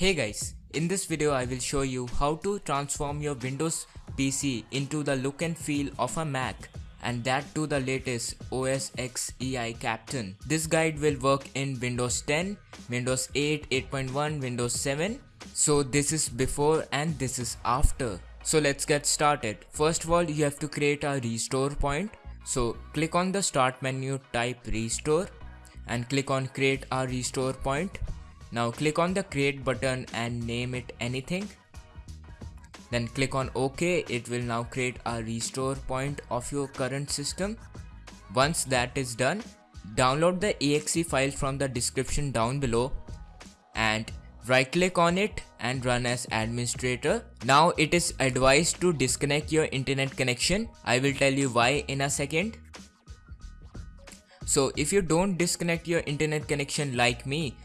Hey guys, in this video I will show you how to transform your Windows PC into the look and feel of a Mac and that to the latest OS X El Capitan. This guide will work in Windows 10, Windows 8, 8.1, Windows 7. So this is before and this is after. So let's get started. First of all you have to create a restore point. So click on the start menu type restore and click on create a restore point now click on the create button and name it anything. Then click on OK. It will now create a restore point of your current system. Once that is done, download the exe file from the description down below and right click on it and run as administrator. Now it is advised to disconnect your internet connection. I will tell you why in a second. So if you don't disconnect your internet connection like me,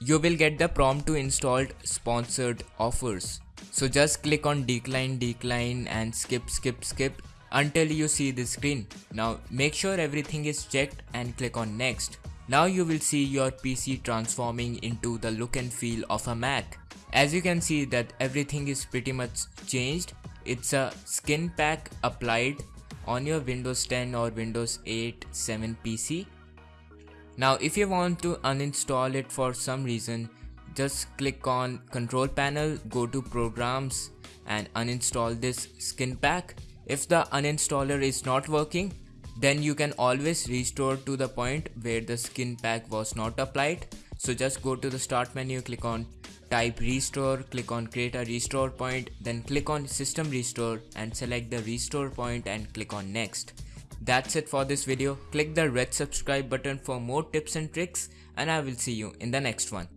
you will get the prompt to install sponsored offers. So just click on decline decline and skip skip skip until you see the screen. Now make sure everything is checked and click on next. Now you will see your PC transforming into the look and feel of a Mac. As you can see that everything is pretty much changed. It's a skin pack applied on your Windows 10 or Windows 8 7 PC now if you want to uninstall it for some reason, just click on control panel, go to programs and uninstall this skin pack. If the uninstaller is not working, then you can always restore to the point where the skin pack was not applied. So just go to the start menu, click on type restore, click on create a restore point, then click on system restore and select the restore point and click on next. That's it for this video. Click the red subscribe button for more tips and tricks and I will see you in the next one.